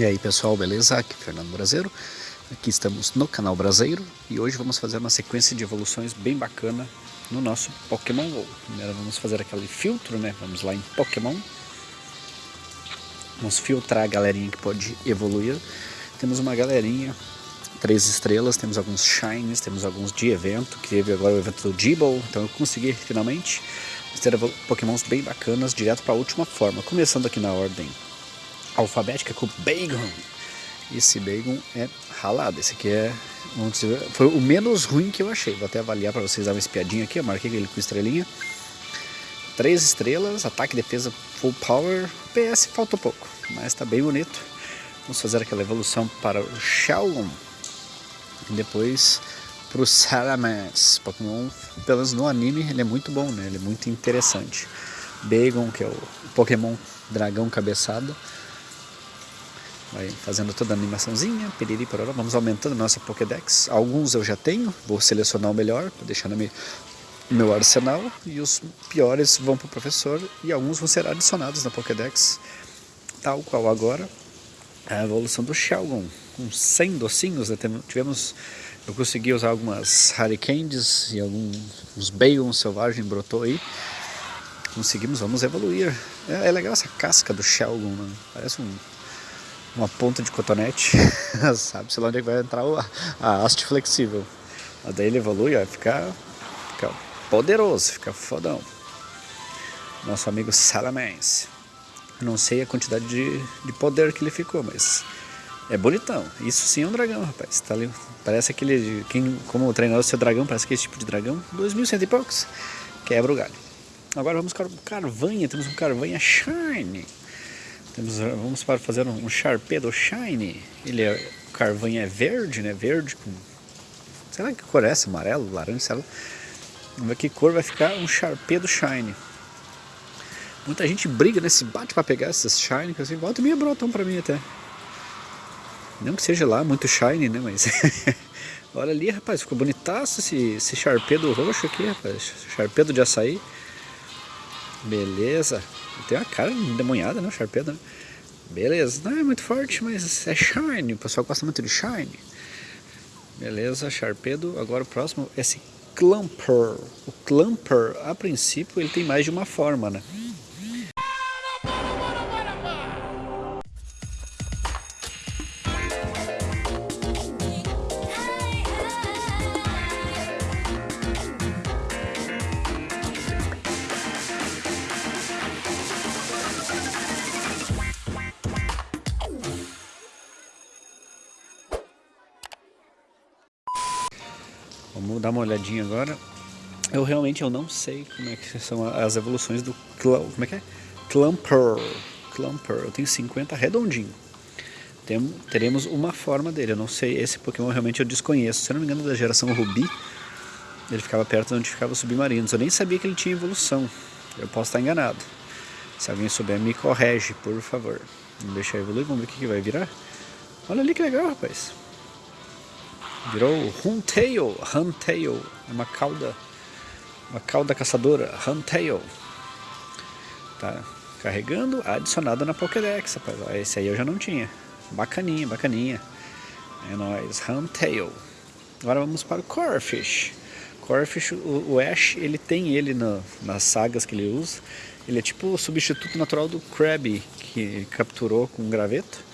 E aí pessoal, beleza? Aqui é Fernando Brasileiro. Aqui estamos no canal Brasileiro e hoje vamos fazer uma sequência de evoluções bem bacana no nosso Pokémon GO. Primeiro vamos fazer aquele filtro, né? Vamos lá em Pokémon. Vamos filtrar a galerinha que pode evoluir. Temos uma galerinha, três estrelas, temos alguns Shines, temos alguns de evento, que teve agora o evento do Gible, então eu consegui finalmente ter Pokémons bem bacanas direto para a última forma. Começando aqui na ordem alfabética com Bacon. Esse Bacon é ralado. Esse aqui é dizer, foi o menos ruim que eu achei. Vou até avaliar para vocês dar uma espiadinha aqui. Eu marquei ele com estrelinha. Três estrelas, ataque defesa full power. PS faltou pouco, mas está bem bonito. Vamos fazer aquela evolução para o Shelgon. E depois para o Salamence. Pokémon, pelo menos no anime, ele é muito bom, né? Ele é muito interessante. Bagon, que é o Pokémon dragão cabeçada. Vai fazendo toda a animaçãozinha, piriri, pororó. Vamos aumentando nossa Pokédex. Alguns eu já tenho, vou selecionar o melhor, deixar no meu arsenal. E os piores vão para o professor e alguns vão ser adicionados na Pokédex. Tal qual agora a evolução do Shelgon, com 100 docinhos. Né? Tivemos, eu consegui usar algumas Hurricanes e alguns Bayon selvagem brotou aí. Conseguimos, vamos evoluir. É, é legal essa casca do Shelgon, né? parece um uma ponta de cotonete, sabe-se lá onde é vai entrar a, haste flexível. Mas daí ele evolui, ó, fica, fica poderoso, fica fodão. Nosso amigo Salamence. Não sei a quantidade de, de poder que ele ficou, mas é bonitão. Isso sim é um dragão, rapaz. Tá ali, parece aquele, quem, como o seu dragão, parece que esse tipo de dragão, 2.100 e poucos, quebra o galho. Agora vamos o Carvanha, temos um Carvanha Shine. Temos, vamos para fazer um Sharpedo Shine. Ele é, o carvão é verde, né? Verde com... Será que cor é essa? Amarelo, laranja, sei lá. Vamos ver que cor vai ficar um Sharpedo Shine. Muita gente briga, né? Se bate para pegar esses Shine, que assim, volta e meia brotam para mim até. Não que seja lá muito Shine, né? Mas... Olha ali, rapaz, ficou bonitaço esse, esse Sharpedo roxo aqui, rapaz. Sharpedo de açaí. Beleza. Tem uma cara endemoniada, né? O Sharpedo, né? Beleza. Não é muito forte, mas é Shine. O pessoal gosta muito de Shine. Beleza, Sharpedo. Agora o próximo é esse Clumper. O Clumper, a princípio, ele tem mais de uma forma, né? Olhadinha agora. Eu realmente eu não sei como é que são as evoluções do como é que é? Clumper. Clumper. Eu tenho 50 redondinho. Tem, teremos uma forma dele. Eu não sei, esse Pokémon realmente eu desconheço. Se eu não me engano, da geração Rubi, ele ficava perto de onde ficavam os submarinos. Eu nem sabia que ele tinha evolução. Eu posso estar enganado. Se alguém souber, me corrige, por favor. Vamos deixar evoluir, vamos ver o que, que vai virar. Olha ali que legal, rapaz. Virou Huntail, Huntail, é uma cauda, uma cauda caçadora, Huntail. Tá carregando, adicionado na Pokédex, rapaz. Esse aí eu já não tinha. Bacaninha, bacaninha. É nóis, Huntail. Agora vamos para o Corfish. Corfish, o, o Ash, ele tem ele nas sagas que ele usa. Ele é tipo o substituto natural do Krabby, que capturou com um graveto.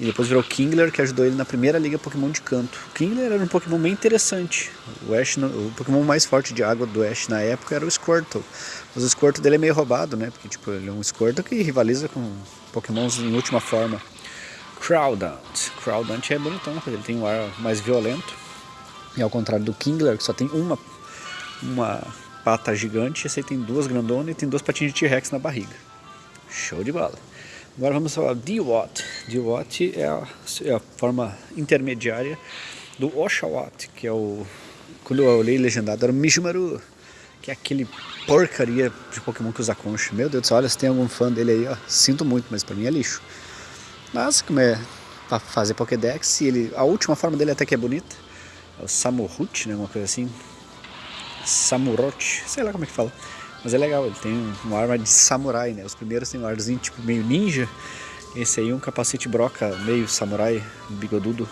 E depois virou Kingler, que ajudou ele na primeira liga Pokémon de canto. Kingler era um Pokémon bem interessante. O, Ash, o Pokémon mais forte de água do Ash na época era o Squirtle. Mas o Squirtle dele é meio roubado, né? Porque tipo, ele é um Squirtle que rivaliza com Pokémons em última forma. Crowdant. Crowdant é bonitão, porque ele tem um ar mais violento. E ao contrário do Kingler, que só tem uma, uma pata gigante, esse aí tem duas grandonas e tem duas patinhas de T-Rex na barriga. Show de bola. Agora vamos falar D-Watt. D-Watt é, é, a forma intermediária do Oshawott, que é o... Quando eu olhei legendado era o Mijumaru, que é aquele porcaria de Pokémon que usa concha. Meu Deus do céu, olha, se tem algum fã dele aí, ó, sinto muito, mas pra mim é lixo. Mas como é pra fazer Pokédex, ele, a última forma dele até que é bonita, é o Samurut, né, uma coisa assim. Samurot, sei lá como é que fala. Mas é legal, ele tem uma arma de samurai, né? Os primeiros tem um arzinho tipo meio ninja. Esse aí é um capacete broca meio samurai, bigodudo.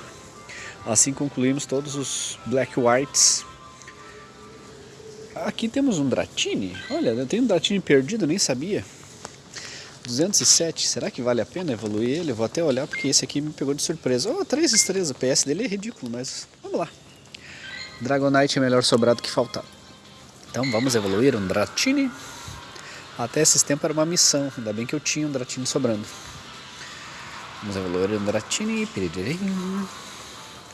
Assim concluímos todos os Black Whites. Aqui temos um Dratini. Olha, eu tenho um Dratini perdido, nem sabia. 207, será que vale a pena evoluir ele? Vou até olhar porque esse aqui me pegou de surpresa. Oh, 3 estrelas, o PS dele é ridículo, mas vamos lá. Dragonite é melhor sobrado que faltar. Então vamos evoluir um Dratini. Até esses tempos era uma missão, ainda bem que eu tinha um Dratini sobrando. Vamos evoluir um Dratini.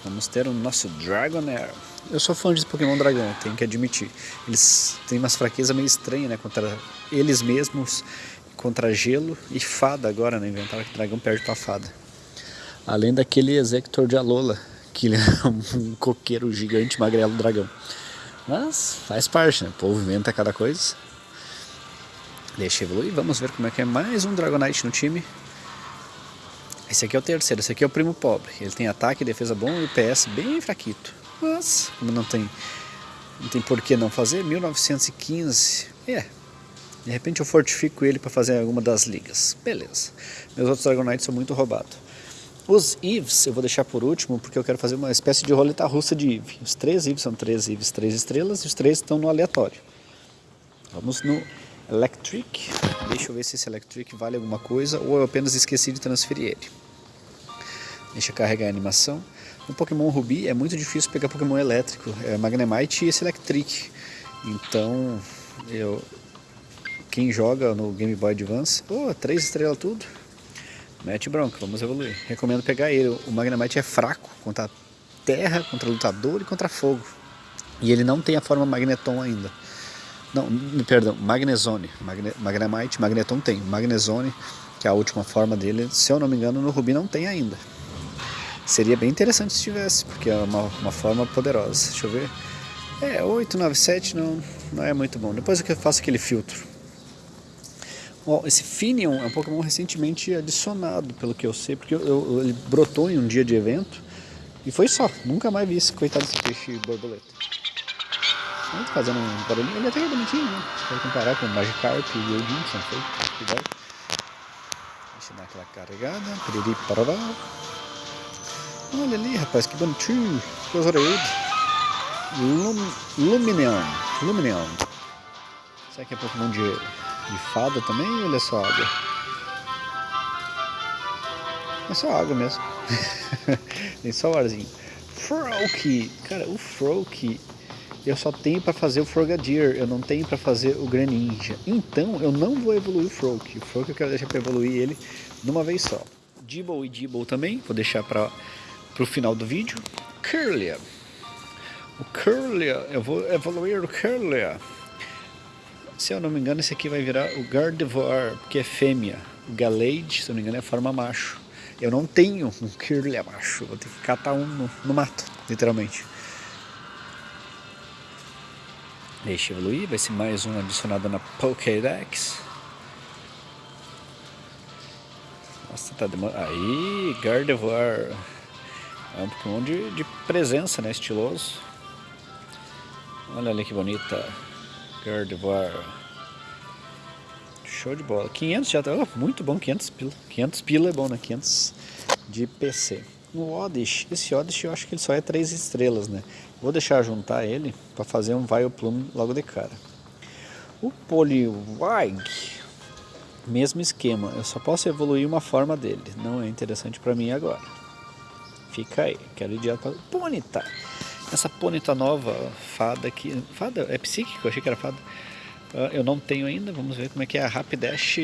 Vamos ter o nosso Dragonair. Eu sou fã de Pokémon Dragão, tenho que admitir. Eles têm umas fraquezas meio estranhas, né? Contra eles mesmos, contra gelo e fada agora, né? Inventaram que o dragão perde pra fada. Além daquele Exector de Alola, que ele é um coqueiro gigante magrelo dragão. Mas faz parte, né? O povo inventa cada coisa. Deixa evoluir, vamos ver como é que é mais um Dragonite no time. Esse aqui é o terceiro, esse aqui é o primo pobre. Ele tem ataque, defesa bom e PS bem fraquito. Mas, como não tem, não tem por que não fazer, 1915, é. De repente eu fortifico ele para fazer alguma das ligas. Beleza. Meus outros Dragonites são muito roubados. Os Eves eu vou deixar por último, porque eu quero fazer uma espécie de roleta russa de Eve. Os três Eves são três Eves, três estrelas, e os três estão no aleatório. Vamos no Electric. Deixa eu ver se esse Electric vale alguma coisa, ou eu apenas esqueci de transferir ele. Deixa eu carregar a animação. No Pokémon Ruby é muito difícil pegar Pokémon elétrico, é Magnemite e esse Electric. Então, eu, quem joga no Game Boy Advance, oh, três estrelas tudo, mete bronca, vamos evoluir. Recomendo pegar ele, o Magnemite é fraco contra terra, contra lutador e contra fogo. E ele não tem a forma Magneton ainda. Não, perdão, Magnezone. Magne, Magnemite, Magneton tem. Magnezone, que é a última forma dele, se eu não me engano, no Ruby não tem ainda. Seria bem interessante se tivesse, porque é uma, uma forma poderosa. Deixa eu ver. É, 897 não, não é muito bom. Depois eu faço aquele filtro. Ó, esse Finion é um Pokémon recentemente adicionado, pelo que eu sei, porque eu, eu, ele brotou em um dia de evento e foi só. Nunca mais vi esse coitado desse peixe borboleta. Ele fazendo um barulhinho, ele até é bonitinho, né? Se for comparar com o Magikarp e o Edinson, foi. Deixa eu dar aquela carregada. Piriri parará. Olha ali, rapaz, que bonitinho. Coisa orelhuda. Lum, Lumineon. Lumineon. Será que é Pokémon de, de fada também ou ele é só água? É só água mesmo. Tem só o arzinho. Froakie. Cara, o Froakie eu só tenho para fazer o Frogadier, eu não tenho para fazer o Greninja. Então eu não vou evoluir o Froak. O Froak eu quero deixar para evoluir ele numa vez só. Dibble e Dibble também, vou deixar para o final do vídeo. Curlia. O Curlia, eu vou evoluir o Curlia. Se eu não me engano, esse aqui vai virar o Gardevoir, que é fêmea. O Galade, se eu não me engano, é forma macho. Eu não tenho um Curlia macho, vou ter que catar um no, no mato, literalmente. Deixa evoluir, vai ser mais um adicionado na Pokédex. Nossa, tá demorando. Aí, Gardevoir. É um Pokémon de, de presença, né? Estiloso. Olha ali que bonita. Gardevoir. Show de bola. 500 já tá. Oh, muito bom, 500 pila. 500 pila é bom, né? 500 de PC. No Oddish, esse Oddish eu acho que ele só é 3 estrelas, né? Vou deixar juntar ele para fazer um Vileplume logo de cara. O Poliwag, mesmo esquema, eu só posso evoluir uma forma dele, não é interessante para mim agora. Fica aí, quero ir direto para Ponyta. Essa Ponyta nova, fada aqui, fada, é psíquico, eu achei que era fada. Uh, eu não tenho ainda, vamos ver como é que é a Rapidash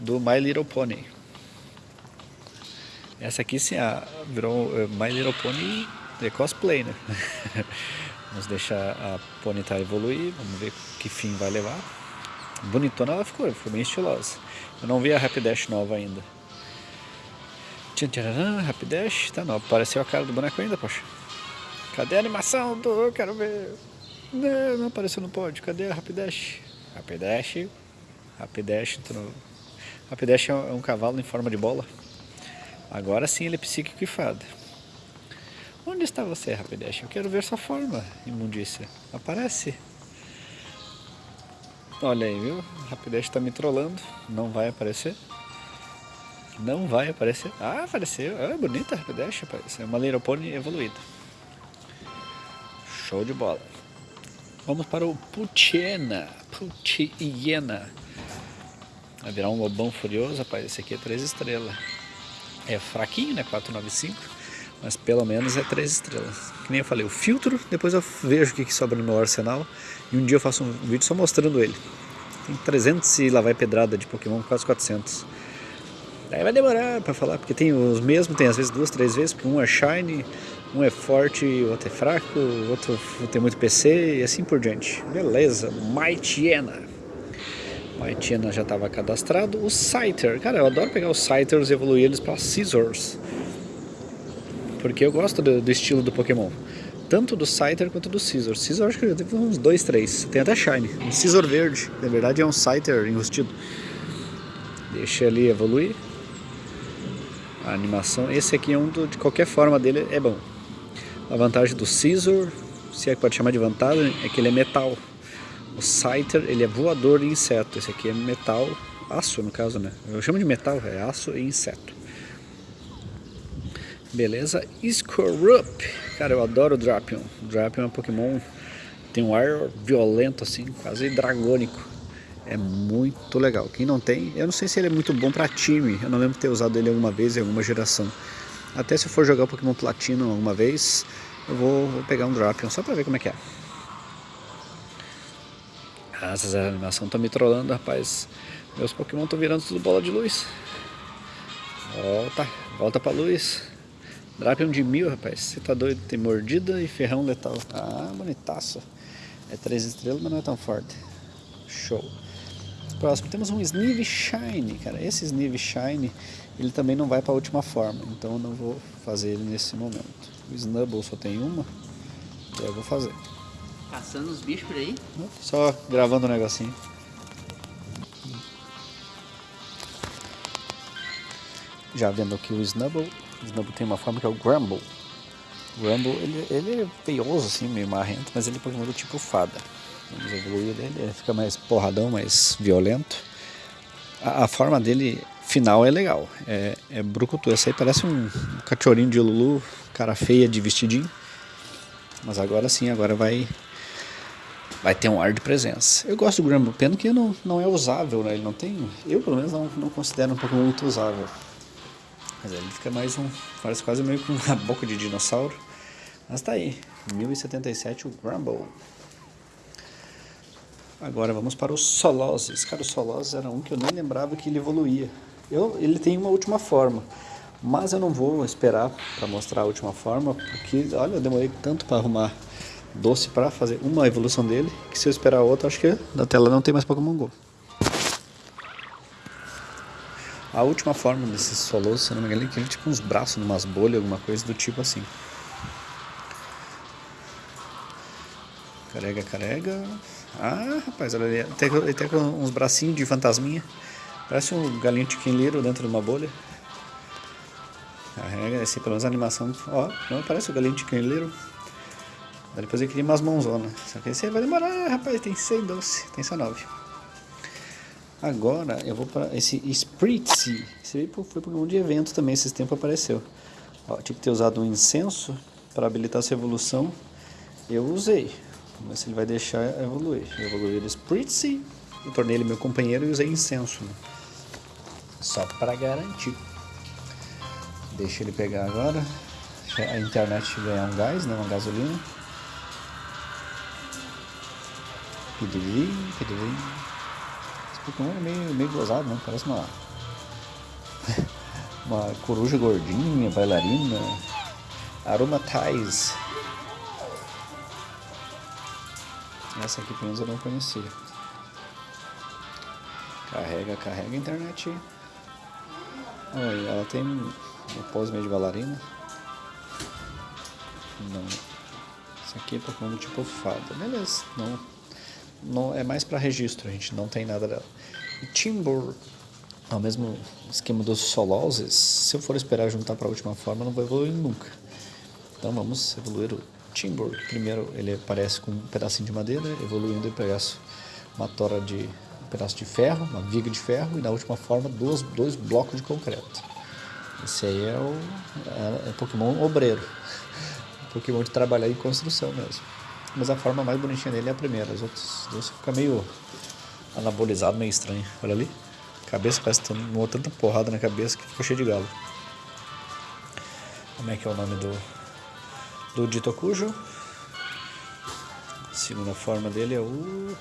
do My Little Pony. Essa aqui sim, a, virou uh, My Little Pony cosplay, né? vamos deixar a Ponyta evoluir, vamos ver que fim vai levar. Bonitona ela ficou, ficou bem estilosa. Eu não vi a Rapidash nova ainda. Rapidash, tá não, apareceu a cara do boneco ainda, poxa. Cadê a animação eu quero ver. Não, não apareceu no pódio, cadê a Rapidash? Rapidash, Rapidash, Rapidash é um cavalo em forma de bola. Agora sim ele é psíquico e fada. Onde está você, Rapidash? Eu quero ver sua forma, imundícia. Aparece. Olha aí, viu? Rapidash está me trollando. Não vai aparecer. Não vai aparecer. Ah, apareceu. É bonita a Rapidash. É uma Pony evoluída. Show de bola. Vamos para o Putiena. Putiena. Vai virar um lobão furioso, rapaz. Esse aqui é 3 estrelas. É fraquinho, né? 495. Mas pelo menos é 3 estrelas. Que nem eu falei, o filtro, depois eu vejo o que, sobra no meu arsenal. E um dia eu faço um vídeo só mostrando ele. Tem 300 e lá vai pedrada de Pokémon, quase 400. Aí vai demorar pra falar, porque tem os mesmos, tem às vezes duas, três vezes, porque um é shiny, um é forte, o outro é fraco, o outro tem muito PC e assim por diante. Beleza, Mightyena. Mightyena já estava cadastrado. O Scyther, cara, eu adoro pegar os Scythers e evoluir eles para Scissors. Porque eu gosto do, do, estilo do Pokémon. Tanto do Scyther quanto do Scissor. Scissor acho que já teve uns dois, três. Tem até Shine. Um Scissor verde. Na verdade é um Scyther enrustido. Deixa ele evoluir a animação. Esse aqui é um do, de qualquer forma dele é bom. A vantagem do Scissor, se é que pode chamar de vantagem, é que ele é metal. O Scyther, ele é voador e inseto. Esse aqui é metal, aço no caso, né? Eu chamo de metal, é aço e inseto. Beleza? Scorup. Cara, eu adoro o Drapion. O Drapion é um Pokémon tem um ar violento assim, quase dragônico. É muito legal. Quem não tem, eu não sei se ele é muito bom para time. Eu não lembro de ter usado ele alguma vez em alguma geração. Até se eu for jogar Pokémon Platino alguma vez, eu vou, vou pegar um Drapion só pra ver como é que é. Ah, essas animações estão me trollando, rapaz. Meus Pokémon estão virando tudo bola de luz. Volta, volta pra luz. Drapion de mil, rapaz. Você tá doido? Tem mordida e ferrão letal. Ah, bonitaço. É três estrelas, mas não é tão forte. Show. Próximo, temos um Snive Shine, cara. Esse Snive Shine, ele também não vai para a última forma, então eu não vou fazer ele nesse momento. O Snubble só tem uma, então eu vou fazer. Caçando os bichos por aí? Só gravando um negocinho. Já vendo aqui o Snubble, o Snubble tem uma forma que é o Grumble. O Grumble, ele, ele é feioso assim, meio marrento, mas ele é Pokémon do tipo fada. Vamos evoluir ele, ele fica mais porradão, mais violento. A, a forma dele final é legal, é, é brucutu. Esse aí parece um, cachorrinho de Lulu, cara feia de vestidinho. Mas agora sim, agora vai vai ter um ar de presença. Eu gosto do Gramble, pena que não, não é usável, né? Ele não tem, eu pelo menos não, não considero um pouco muito usável. Mas ele fica mais um, parece quase meio com uma boca de dinossauro. Mas tá aí, 1077 o Grumble. Agora vamos para os Soloses. Cara, o Soloses era um que eu nem lembrava que ele evoluía. Eu, ele tem uma última forma, mas eu não vou esperar para mostrar a última forma, porque, olha, eu demorei tanto para arrumar doce para fazer uma evolução dele, que se eu esperar outra, acho que na tela não tem mais Pokémon GO. A última forma desses Soloses, se não me engano, é que ele tipo uns braços, umas bolhas, alguma coisa do tipo assim. Carrega, carrega. Ah, rapaz, olha ali. Ele tem uns bracinhos de fantasminha. Parece um galinho chiquinleiro dentro de uma bolha. Carrega, esse pelo menos a animação. Ó, não parece o galinho chiquinleiro. Depois eu queria umas mãozonas. Só que esse vai demorar, rapaz. Tem 100 doce, tem só 9. Agora eu vou para esse Spritzy. Esse aí foi Pokémon de evento também, esses tempos apareceu. Ó, tinha que ter usado um incenso para habilitar essa evolução. Eu usei. Vamos ver se ele vai deixar evoluir. Eu evoluí ele Spritzy, eu tornei ele meu companheiro e usei incenso. Né? Só para garantir. Deixa ele pegar agora. A internet ganhar um gás, né? uma gasolina. Pedirim, pedirim. Esse Pokémon é meio, meio gozado, né? Parece uma. uma coruja gordinha, bailarina. Aromatize. Essa aqui pelo menos eu não conhecia. Carrega, carrega a internet. Ela tem uma pose meio de bailarina. Não. Isso aqui é Pokémon tipo fada. Beleza. Não, não, é mais para registro, a gente não tem nada dela. E Timbur. Ao mesmo esquema dos Soloses, se eu for esperar juntar para última forma, não vou evoluir nunca. Então vamos evoluir o Timber, primeiro ele aparece com um pedacinho de madeira, evoluindo e pegasse uma tora de um pedaço de ferro, uma viga de ferro e na última forma dois, dois blocos de concreto. Esse aí é o é, é Pokémon obreiro. Pokémon de trabalhar em construção mesmo. Mas a forma mais bonitinha dele é a primeira. As outras duas ficam meio anabolizado, meio estranho. Olha ali. A cabeça parece que tomou tanta porrada na cabeça que ficou cheio de galo. Como é que é o nome do, do Ditokujo? Segunda forma dele é o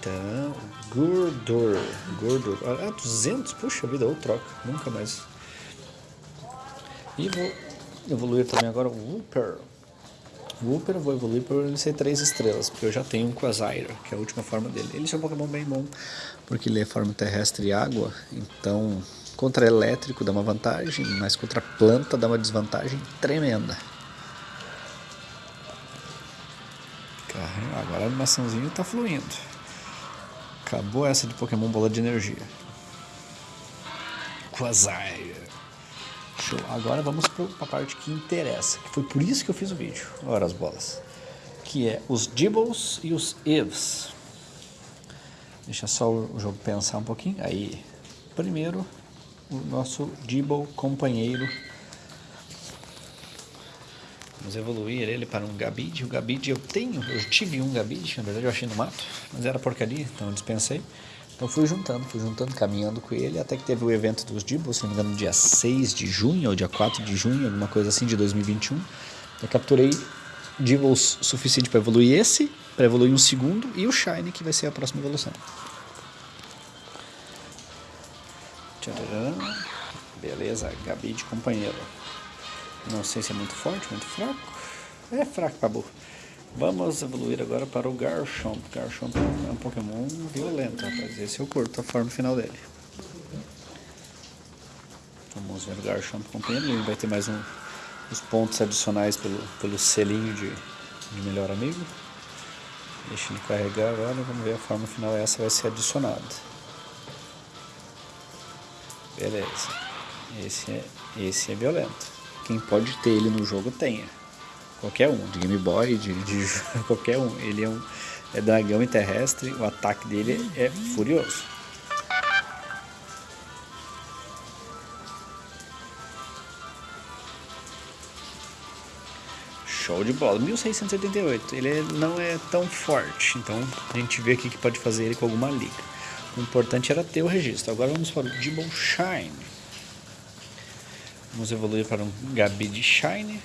Gurdor. Gurdor. Ah, 200? Puxa vida, ou troca. Nunca mais. E vou evoluir também agora o Wooper. Wooper eu vou evoluir por ele ser 3 estrelas, porque eu já tenho um Quasire, que é a última forma dele. Ele é um Pokémon bem bom, porque ele é forma terrestre e água, então contra elétrico dá uma vantagem, mas contra planta dá uma desvantagem tremenda. Agora a animaçãozinha está fluindo. Acabou essa de Pokémon Bola de Energia. Quasire. Show. Agora vamos para a parte que interessa, que foi por isso que eu fiz o vídeo. Ora as bolas. Que é os Dibbles e os Eves. Deixa só o jogo pensar um pouquinho. Aí, primeiro, o nosso Dibble companheiro Vamos evoluir ele para um Gabid. O Gabid eu tenho, eu tive um Gabid, na verdade eu achei no mato, mas era porcaria, então eu dispensei. Então fui juntando, fui juntando, caminhando com ele, até que teve o evento dos Dibbles, se não me engano, dia 6 de junho ou dia 4 de junho, alguma coisa assim, de 2021. Eu capturei Dibbles suficiente para evoluir esse, para evoluir um segundo, e o Shine, que vai ser a próxima evolução. Beleza, Gabid companheiro. Não sei se é muito forte, muito fraco. É fraco, acabou. Vamos evoluir agora para o Garchomp. Garchomp é um Pokémon violento, rapaz. Esse eu curto a forma final dele. Vamos ver o Garchomp companheiro. Ele vai ter mais um, os pontos adicionais pelo, pelo selinho de, de melhor amigo. Deixa ele carregar agora. Vamos ver a forma final. Essa vai ser adicionada. Beleza. Esse é, esse é violento quem pode ter ele no jogo tenha. Qualquer um, de Game Boy, de, de qualquer um. Ele é um é dragão e terrestre, o ataque dele é furioso. Show de bola. 1688. Ele não é tão forte, então a gente vê aqui que pode fazer ele com alguma liga. O importante era ter o registro. Agora vamos para o Dibble Shine. Vamos evoluir para um Gabi de Shine.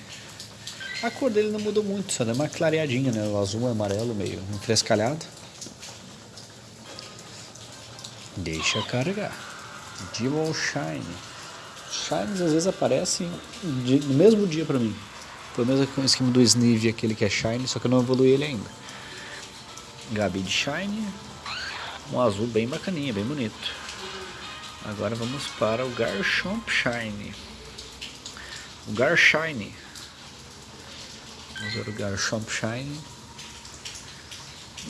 A cor dele não mudou muito, só deu uma clareadinha, né? O azul e amarelo meio enfrescalhado. Deixa carregar. Demon Shine. Shines às vezes aparecem no mesmo dia pra mim. Pelo menos com o esquema do Snive, aquele que é Shine, só que eu não evolui ele ainda. Gabi de Shine. Um azul bem bacaninha, bem bonito. Agora vamos para o Garchomp Shine. O Garshine. Vamos ver o Garchomp Shine.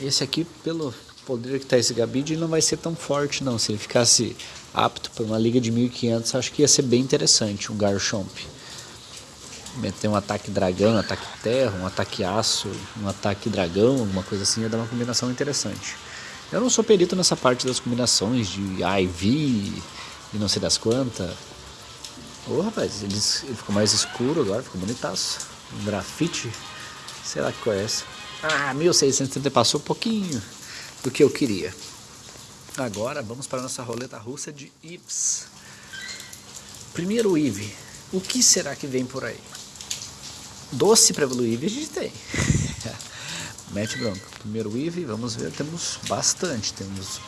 Esse aqui, pelo poder que está esse Gabid, não vai ser tão forte não. Se ele ficasse apto para uma liga de 1500, acho que ia ser bem interessante um Garchomp. Meter um ataque dragão, um ataque terra, um ataque aço, um ataque dragão, alguma coisa assim, ia dar uma combinação interessante. Eu não sou perito nessa parte das combinações de IV e não sei das quantas. Ô oh, rapaz, ele, ficou mais escuro agora, ficou bonitaço. Um grafite, sei lá que conhece. Ah, 1630 passou um pouquinho do que eu queria. Agora vamos para a nossa roleta russa de Ives. Primeiro Eve, o que será que vem por aí? Doce para evoluir a gente tem. Mete bronca. Primeiro Eve, vamos ver, temos bastante. Temos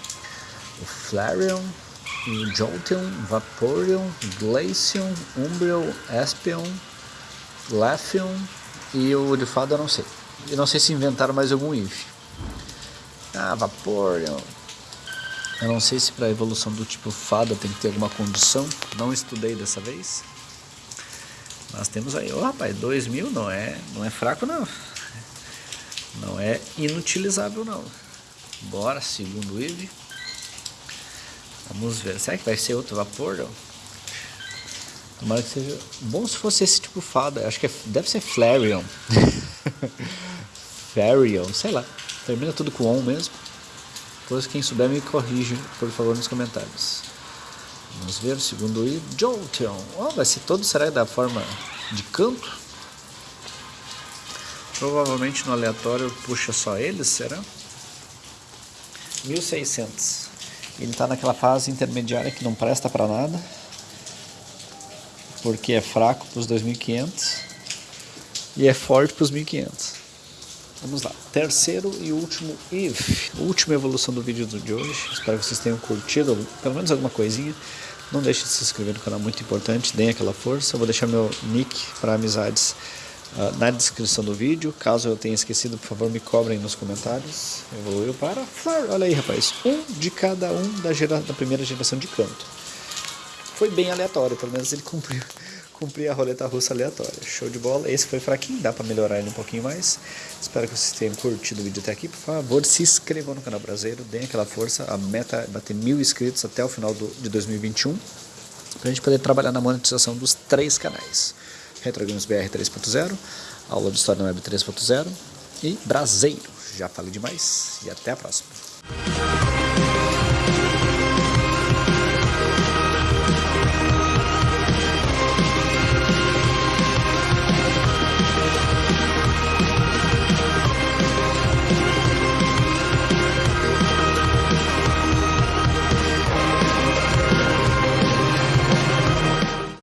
o Flareon, o Jolteon, Vaporeon, Glaceon, Umbreon, Espion, Lefion e o de fada eu não sei. Eu não sei se inventaram mais algum if. Ah, Vaporeon. Eu não sei se para a evolução do tipo fada tem que ter alguma condição. Não estudei dessa vez. Mas temos aí, oh, rapaz, 2000 não é, não é fraco não. Não é inutilizável não. Bora, segundo Eve. Vamos ver. Será que vai ser outro vapor? Não? Tomara que seja. Bom se fosse esse tipo fada. Acho que é... deve ser Flareon. Flareon, sei lá. Termina tudo com on mesmo. Depois quem souber me corrige, por favor, nos comentários. Vamos ver o segundo I. Jolteon. Oh, vai ser todo será da forma de canto? Provavelmente no aleatório puxa só eles, será? 1600. Ele está naquela fase intermediária que não presta para nada. Porque é fraco para os 2500 e é forte para os 1500. Vamos lá, terceiro e último if, última evolução do vídeo de hoje. Espero que vocês tenham curtido pelo menos alguma coisinha. Não deixe de se inscrever no canal, muito importante, deem aquela força. Eu vou deixar meu nick para amizades na descrição do vídeo. Caso eu tenha esquecido, por favor, me cobrem nos comentários. Evoluiu para Flor. Olha aí, rapaz. Um de cada um da, gera, da primeira geração de canto. Foi bem aleatório, pelo menos ele cumpriu a roleta russa aleatória. Show de bola. Esse foi fraquinho, dá para melhorar ele um pouquinho mais. Espero que vocês tenham curtido o vídeo até aqui. Por favor, se inscrevam no canal brasileiro, deem aquela força. A meta é bater mil inscritos até o final do, de 2021 para a gente poder trabalhar na monetização dos três canais. Retro Games BR 3.0, aula de História na Web 3.0 e Braseiro. Já falei demais e até a próxima.